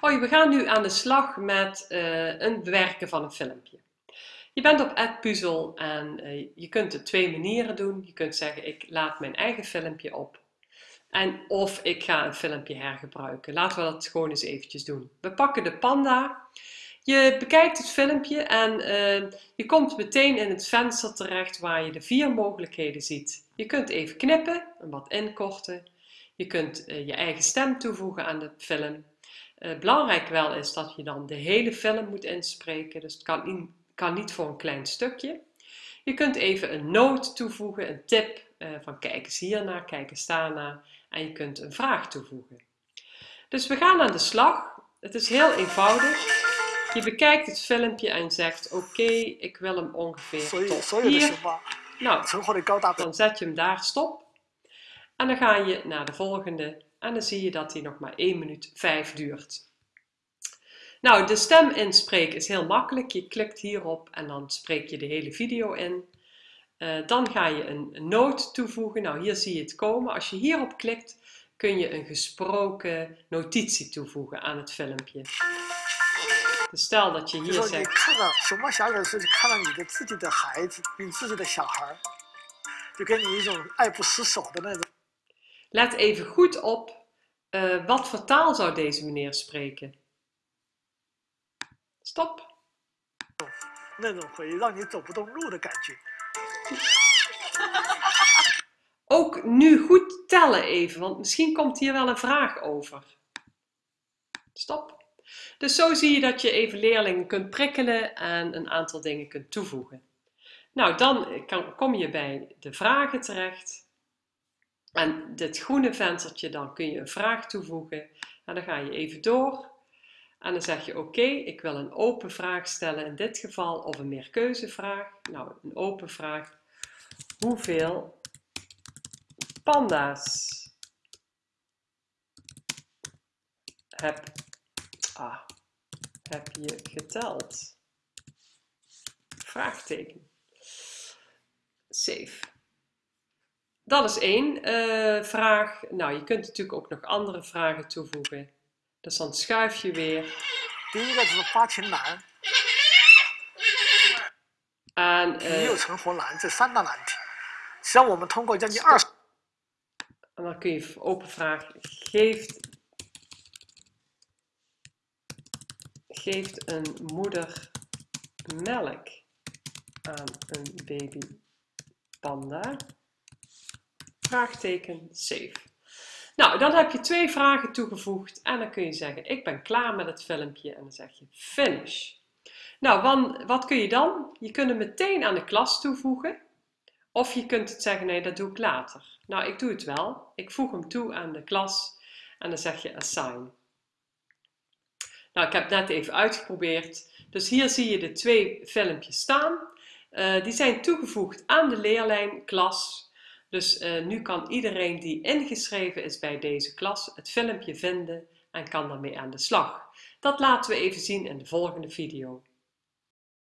Hoi, we gaan nu aan de slag met uh, een bewerken van een filmpje. Je bent op AdPuzzle en uh, je kunt het twee manieren doen. Je kunt zeggen ik laat mijn eigen filmpje op. En of ik ga een filmpje hergebruiken. Laten we dat gewoon eens eventjes doen. We pakken de panda. Je bekijkt het filmpje en uh, je komt meteen in het venster terecht waar je de vier mogelijkheden ziet. Je kunt even knippen en wat inkorten. Je kunt je eigen stem toevoegen aan de film. Uh, belangrijk wel is dat je dan de hele film moet inspreken, dus het kan, in, kan niet voor een klein stukje. Je kunt even een noot toevoegen, een tip uh, van kijk eens hiernaar, kijk eens daarnaar en je kunt een vraag toevoegen. Dus we gaan aan de slag. Het is heel eenvoudig. Je bekijkt het filmpje en zegt oké, okay, ik wil hem ongeveer tot hier. Nou, dan zet je hem daar stop. En dan ga je naar de volgende en dan zie je dat die nog maar 1 minuut 5 duurt. Nou, de stem inspreken is heel makkelijk. Je klikt hierop en dan spreek je de hele video in. Uh, dan ga je een, noot toevoegen. Nou, hier zie je het komen. Als je hierop klikt, kun je een gesproken notitie toevoegen aan het filmpje. Dus stel dat je hier zegt... Let even goed op uh, wat voor taal zou deze meneer spreken. Stop. Ook nu goed tellen even, want misschien komt hier wel een vraag over. Stop. Dus zo zie je dat je even leerlingen kunt prikkelen en een aantal dingen kunt toevoegen. Nou, dan kom je bij de vragen terecht. En dit groene venstertje, dan kun je een vraag toevoegen. En dan ga je even door. En dan zeg je oké, ik wil een open vraag stellen in dit geval of een meerkeuzevraag. Nou, een open vraag. Hoeveel panda's heb, ah, heb je geteld? Vraagteken. Save. Dat is één uh, vraag. Nou, je kunt natuurlijk ook nog andere vragen toevoegen. Dus dan schuif je weer. En, uh, en dan kun je open vraag. Geeft, geeft een moeder melk aan een baby panda? Vraagteken save. Nou, dan heb je twee vragen toegevoegd en dan kun je zeggen, ik ben klaar met het filmpje en dan zeg je finish. Nou, wat kun je dan? Je kunt hem meteen aan de klas toevoegen of je kunt het zeggen, nee, dat doe ik later. Nou, ik doe het wel. Ik voeg hem toe aan de klas en dan zeg je assign. Nou, ik heb net even uitgeprobeerd. Dus hier zie je de twee filmpjes staan. Uh, die zijn toegevoegd aan de leerlijn klas dus uh, nu kan iedereen die ingeschreven is bij deze klas het filmpje vinden en kan daarmee aan de slag. Dat laten we even zien in de volgende video.